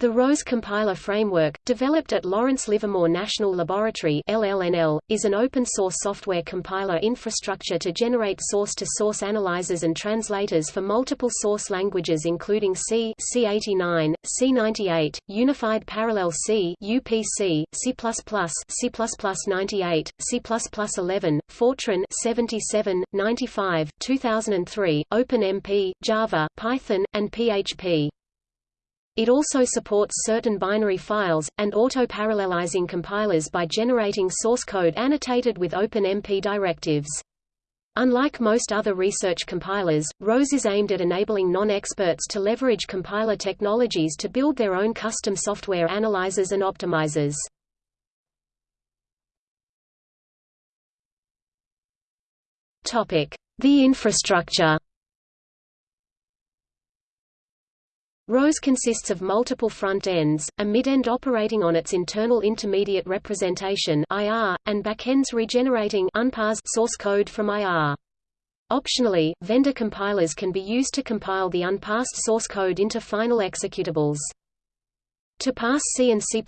The ROSE compiler framework, developed at Lawrence Livermore National Laboratory LLNL, is an open-source software compiler infrastructure to generate source-to-source -source analyzers and translators for multiple source languages including C, C89, C98, Unified Parallel C UPC, C++, C++98, C++11, Fortran 77, 95, 2003, OpenMP, Java, Python, and PHP. It also supports certain binary files, and auto-parallelizing compilers by generating source code annotated with OpenMP directives. Unlike most other research compilers, ROSE is aimed at enabling non-experts to leverage compiler technologies to build their own custom software analyzers and optimizers. The infrastructure ROSE consists of multiple front ends, a mid-end operating on its internal intermediate representation IR, and backends regenerating unparsed source code from IR. Optionally, vendor compilers can be used to compile the unparsed source code into final executables. To parse C and C++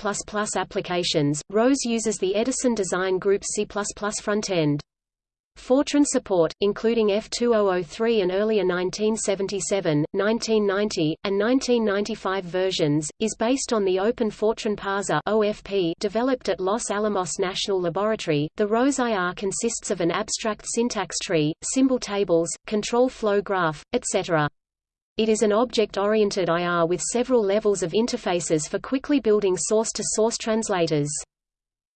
applications, ROSE uses the Edison Design Group C++ frontend. Fortran support, including F2003 and earlier 1977, 1990, and 1995 versions, is based on the Open Fortran Parser (OFP) developed at Los Alamos National Laboratory. The ROSE IR consists of an abstract syntax tree, symbol tables, control flow graph, etc. It is an object-oriented IR with several levels of interfaces for quickly building source-to-source -source translators.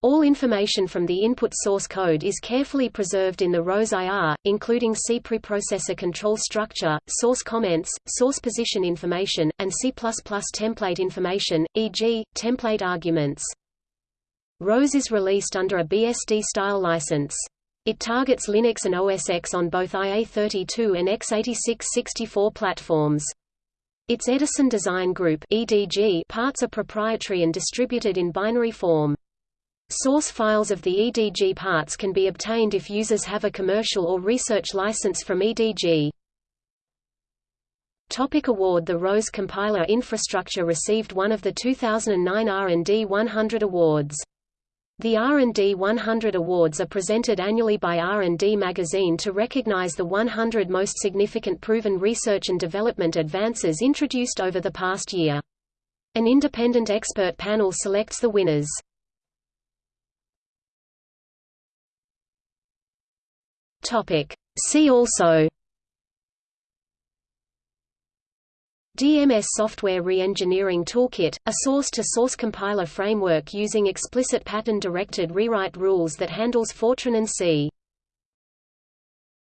All information from the input source code is carefully preserved in the ROSE IR, including C preprocessor control structure, source comments, source position information, and C++ template information, e.g., template arguments. ROSE is released under a BSD-style license. It targets Linux and OS X on both IA32 and x86-64 platforms. Its Edison Design Group (EDG) parts are proprietary and distributed in binary form. Source files of the EDG parts can be obtained if users have a commercial or research license from EDG. Topic award The ROSE compiler infrastructure received one of the 2009 R&D 100 awards. The R&D 100 awards are presented annually by R&D magazine to recognize the 100 most significant proven research and development advances introduced over the past year. An independent expert panel selects the winners. Topic. See also DMS Software Reengineering Toolkit, a source-to-source -source compiler framework using explicit pattern-directed rewrite rules that handles Fortran and C.